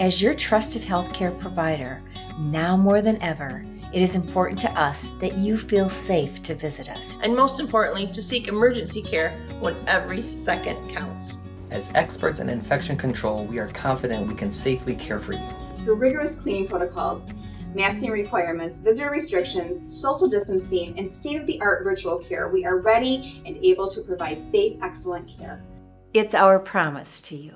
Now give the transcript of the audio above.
As your trusted healthcare provider, now more than ever, it is important to us that you feel safe to visit us. And most importantly, to seek emergency care when every second counts. As experts in infection control, we are confident we can safely care for you. Through rigorous cleaning protocols, masking requirements, visitor restrictions, social distancing, and state-of-the-art virtual care, we are ready and able to provide safe, excellent care. It's our promise to you.